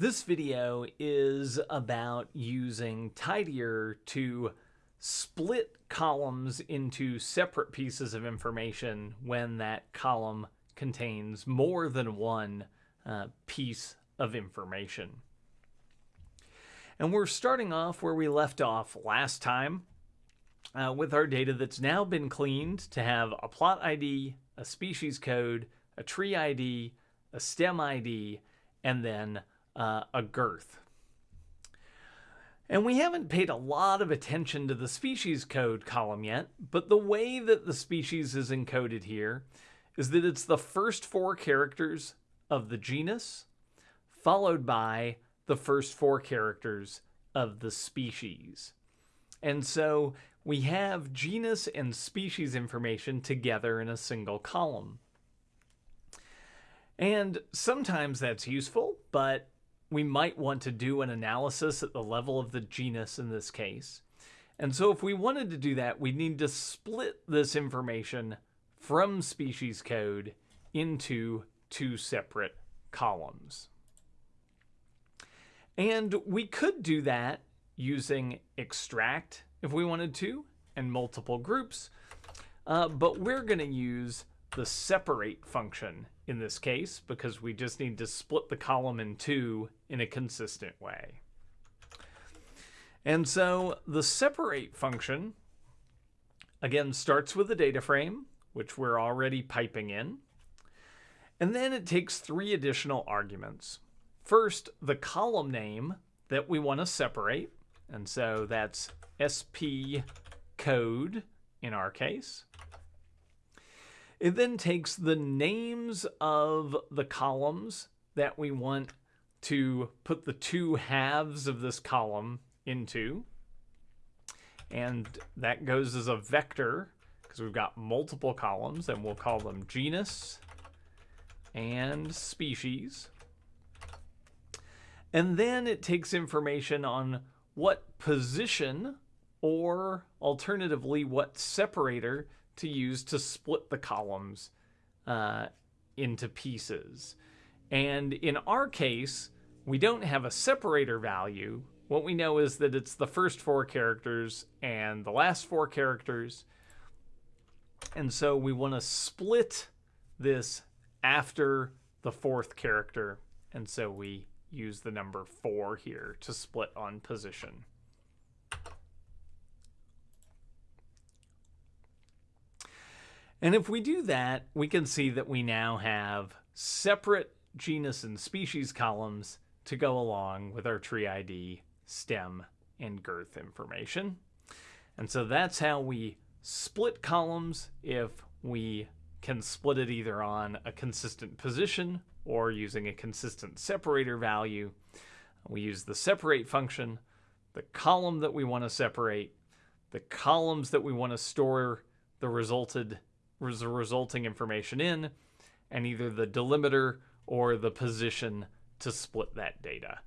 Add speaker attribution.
Speaker 1: This video is about using tidyr to split columns into separate pieces of information when that column contains more than one uh, piece of information. And we're starting off where we left off last time uh, with our data that's now been cleaned to have a plot ID, a species code, a tree ID, a stem ID, and then uh, a girth. And we haven't paid a lot of attention to the species code column yet, but the way that the species is encoded here is that it's the first four characters of the genus, followed by the first four characters of the species. And so we have genus and species information together in a single column. And sometimes that's useful, but we might want to do an analysis at the level of the genus in this case. And so if we wanted to do that, we'd need to split this information from species code into two separate columns. And we could do that using extract if we wanted to and multiple groups, uh, but we're going to use the separate function in this case because we just need to split the column in two in a consistent way. And so the separate function, again, starts with a data frame, which we're already piping in. And then it takes three additional arguments. First, the column name that we want to separate. And so that's SP code in our case. It then takes the names of the columns that we want to put the two halves of this column into. And that goes as a vector because we've got multiple columns and we'll call them genus and species. And then it takes information on what position or alternatively what separator to use to split the columns uh, into pieces. And in our case, we don't have a separator value. What we know is that it's the first four characters and the last four characters. And so we want to split this after the fourth character. And so we use the number four here to split on position. And if we do that, we can see that we now have separate genus and species columns to go along with our tree ID, stem, and girth information. And so that's how we split columns if we can split it either on a consistent position or using a consistent separator value. We use the separate function, the column that we want to separate, the columns that we want to store the resulted the resulting information in, and either the delimiter or the position to split that data.